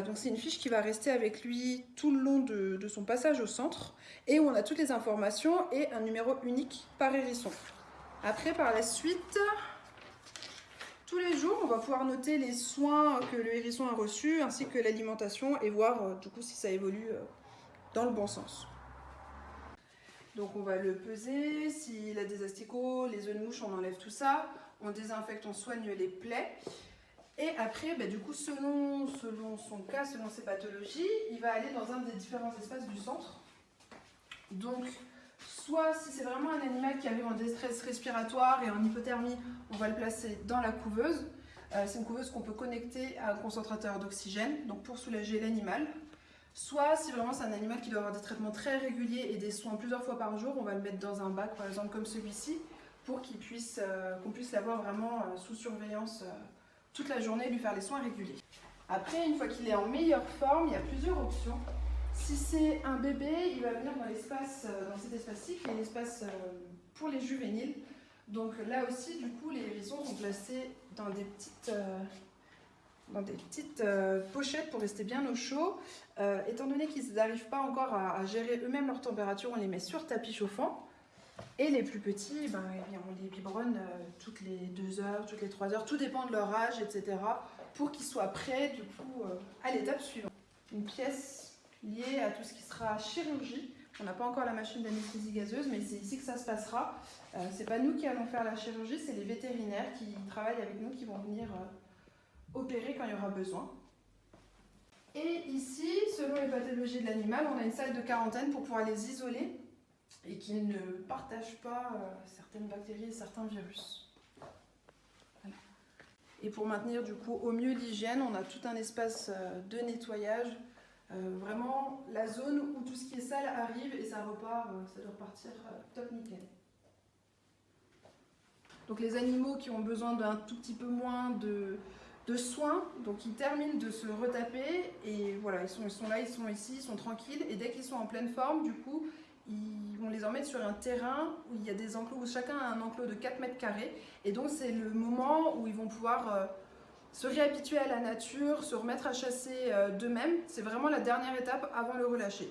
Donc c'est une fiche qui va rester avec lui tout le long de, de, son passage au centre et où on a toutes les informations et un numéro unique par hérisson. Après, par la suite, tous les jours, on va pouvoir noter les soins que le hérisson a reçus ainsi que l'alimentation et voir euh, du coup si ça évolue euh, dans le bon sens. Donc on va le peser, s'il a des asticots, les œufs de mouche, on enlève tout ça, on désinfecte, on soigne les plaies. Et après, bah, du coup, selon, son cas, selon ses pathologies, il va aller dans un des différents espaces du centre. Donc, soit si c'est vraiment un animal qui arrive en détresse respiratoire et en hypothermie, on va le placer dans la couveuse. Euh, c'est une couveuse qu'on peut connecter à un concentrateur d'oxygène, donc pour soulager l'animal. Soit si vraiment c'est un animal qui doit avoir des traitements très réguliers et des soins plusieurs fois par jour, on va le mettre dans un bac, par exemple comme celui-ci, pour qu'on puisse, euh, qu'on puisse l'avoir vraiment euh, sous surveillance euh, toute la journée lui faire les soins réguliers. Après, une fois qu'il est en meilleure forme, il y a plusieurs options. Si c'est un bébé, il va venir dans dans cet espace-ci, qui est l'espace pour les juvéniles. Donc là aussi, du coup, les hérissons sont placés dans des petites, dans des petites pochettes pour rester bien au chaud. Euh, étant donné qu'ils n'arrivent pas encore à gérer eux-mêmes leur température, on les met sur tapis chauffant. Et les plus petits, ben, eh bien, on les biberonne euh, toutes les 2 heures, toutes les 3 heures, tout dépend de leur âge, etc. pour qu'ils soient prêts du coup euh, à l'étape suivante. Une pièce liée à tout ce qui sera chirurgie. On n'a pas encore la machine d'anesthésie gazeuse, mais c'est ici que ça se passera. Euh, c'est pas nous qui allons faire la chirurgie, c'est les vétérinaires qui travaillent avec nous qui vont venir euh, opérer quand il y aura besoin. Et ici, selon les pathologies de l'animal, on a une salle de quarantaine pour pouvoir les isoler et qu'ils ne partagent pas euh, certaines bactéries et certains virus. Et pour maintenir du coup au mieux l'hygiène, on a tout un espace euh, de nettoyage. Euh, vraiment la zone où tout ce qui est sale arrive et ça repart, ça doit repartir top nickel. Donc les animaux qui ont besoin d'un tout petit peu moins de, soins, donc ils terminent de se retaper et voilà, ils sont là, ils sont ici, ils sont tranquilles et dès qu'ils sont en pleine forme, du coup, ils vont les emmener sur un terrain où il y a des enclos, où chacun a un enclos de 4 mètres carrés et donc c'est le moment où ils vont pouvoir euh, se réhabituer à la nature, se remettre à chasser euh, d'eux-mêmes. C'est vraiment la dernière étape avant le relâcher.